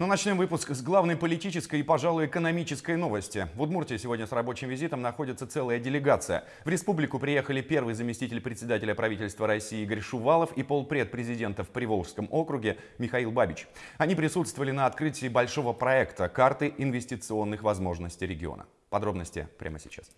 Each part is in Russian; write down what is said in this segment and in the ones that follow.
Ну, начнем выпуск с главной политической и, пожалуй, экономической новости. В Удмуртии сегодня с рабочим визитом находится целая делегация. В республику приехали первый заместитель председателя правительства России Игорь Шувалов и полпред президента в Приволжском округе Михаил Бабич. Они присутствовали на открытии большого проекта «Карты инвестиционных возможностей региона». Подробности прямо сейчас.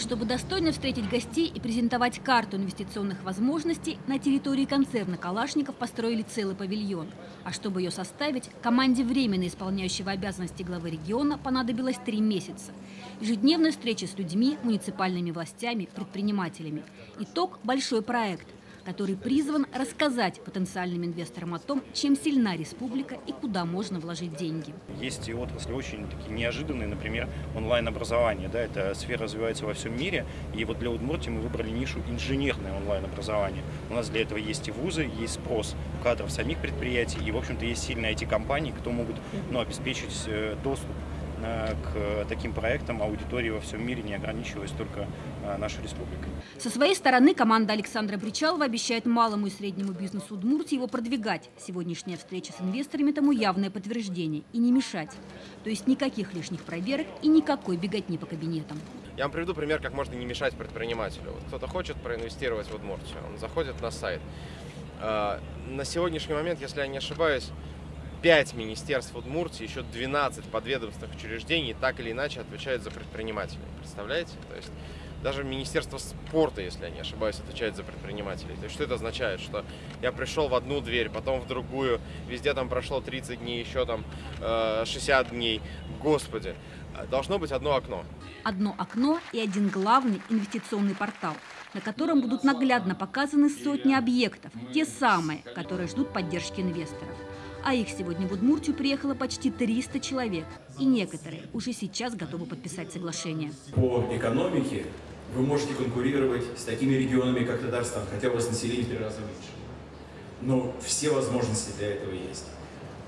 Чтобы достойно встретить гостей и презентовать карту инвестиционных возможностей, на территории концерна «Калашников» построили целый павильон. А чтобы ее составить, команде временно исполняющего обязанности главы региона понадобилось три месяца. Ежедневные встречи с людьми, муниципальными властями, предпринимателями. Итог – большой проект – который призван рассказать потенциальным инвесторам о том, чем сильна республика и куда можно вложить деньги. Есть и отрасли очень такие неожиданные, например, онлайн-образование. Да, эта сфера развивается во всем мире, и вот для Удмуртии мы выбрали нишу инженерное онлайн-образование. У нас для этого есть и вузы, есть спрос кадров самих предприятий, и, в общем-то, есть сильные IT-компании, кто могут ну, обеспечить э, доступ к таким проектам аудитории во всем мире, не ограничиваясь только э, нашей республикой. Со своей стороны команда Александра Бричалова обещает малому и среднему бизнесу Удмуртии его продвигать. Сегодняшняя встреча с инвесторами тому явное подтверждение. И не мешать. То есть никаких лишних проверок и никакой беготни по кабинетам. Я вам приведу пример, как можно не мешать предпринимателю. Вот кто-то хочет проинвестировать в Удмуртию, он заходит на сайт. А, На сегодняшний момент, если я не ошибаюсь, 5 министерств Удмуртии, еще 12 подведомственных учреждений так или иначе отвечают за предпринимателей. Представляете? То есть даже Министерство спорта, если я не ошибаюсь, отвечает за предпринимателей. То есть что это означает? Что я пришел в одну дверь, потом в другую, везде там прошло 30 дней, еще там э, 60 дней. Господи, должно быть одно окно. Одно окно и один главный инвестиционный портал, на котором будут наглядно показаны сотни объектов, те самые, которые ждут поддержки инвесторов. А их сегодня в Удмуртию приехало почти 300 человек, и некоторые уже сейчас готовы подписать соглашение. По экономике вы можете конкурировать с такими регионами, как Татарстан, хотя у вас население в три раза меньше. Но все возможности для этого есть.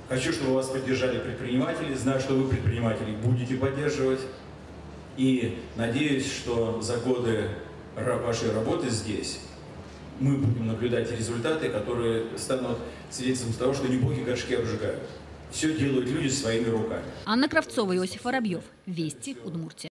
Хочу, чтобы вас поддержали предприниматели. Знаю, что вы предпринимателей будете поддерживать. И надеюсь, что за годы вашей работы здесь мы будем наблюдать результаты, которые станут свидетельством того, что не боги горшки обжигают. Все делают люди своими руками. Анна Кравцова, Иосиф Воробьев. Вести, Удмуртия.